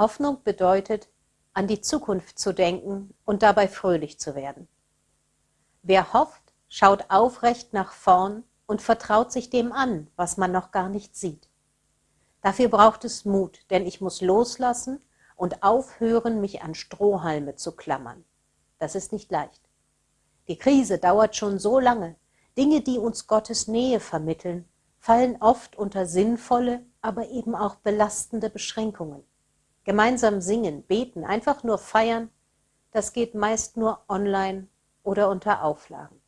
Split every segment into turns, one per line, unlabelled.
Hoffnung bedeutet, an die Zukunft zu denken und dabei fröhlich zu werden. Wer hofft, schaut aufrecht nach vorn und vertraut sich dem an, was man noch gar nicht sieht. Dafür braucht es Mut, denn ich muss loslassen und aufhören, mich an Strohhalme zu klammern. Das ist nicht leicht. Die Krise dauert schon so lange. Dinge, die uns Gottes Nähe vermitteln, fallen oft unter sinnvolle, aber eben auch belastende Beschränkungen. Gemeinsam singen, beten, einfach nur feiern, das geht meist nur online oder unter Auflagen.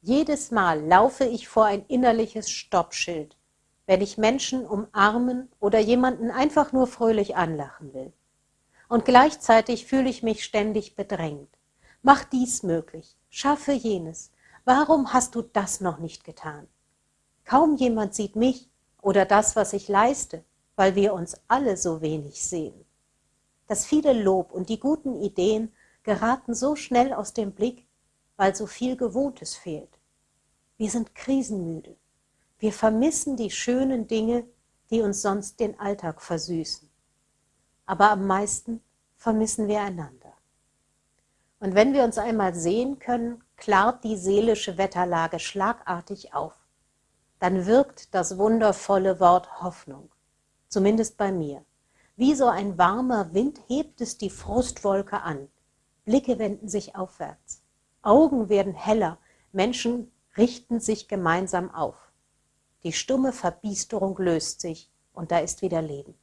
Jedes Mal laufe ich vor ein innerliches Stoppschild, wenn ich Menschen umarmen oder jemanden einfach nur fröhlich anlachen will. Und gleichzeitig fühle ich mich ständig bedrängt. Mach dies möglich, schaffe jenes. Warum hast du das noch nicht getan? Kaum jemand sieht mich oder das, was ich leiste, weil wir uns alle so wenig sehen. Das viele Lob und die guten Ideen geraten so schnell aus dem Blick, weil so viel Gewohntes fehlt. Wir sind krisenmüde. Wir vermissen die schönen Dinge, die uns sonst den Alltag versüßen. Aber am meisten vermissen wir einander. Und wenn wir uns einmal sehen können, klart die seelische Wetterlage schlagartig auf. Dann wirkt das wundervolle Wort Hoffnung zumindest bei mir. Wie so ein warmer Wind hebt es die Frustwolke an. Blicke wenden sich aufwärts. Augen werden heller, Menschen richten sich gemeinsam auf. Die stumme Verbiesterung löst sich und da ist wieder Leben.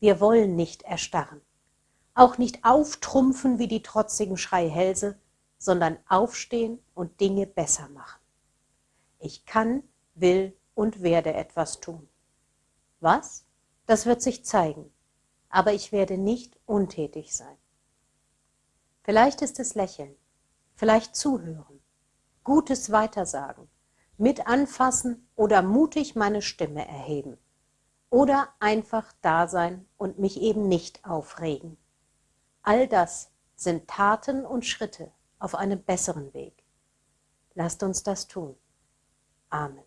Wir wollen nicht erstarren, auch nicht auftrumpfen wie die trotzigen Schreihälse, sondern aufstehen und Dinge besser machen. Ich kann, will und werde etwas tun. Was? Das wird sich zeigen, aber ich werde nicht untätig sein. Vielleicht ist es Lächeln, vielleicht Zuhören, Gutes Weitersagen, mit anfassen oder mutig meine Stimme erheben oder einfach da sein und mich eben nicht aufregen. All das sind Taten und Schritte auf einem besseren Weg. Lasst uns das tun. Amen.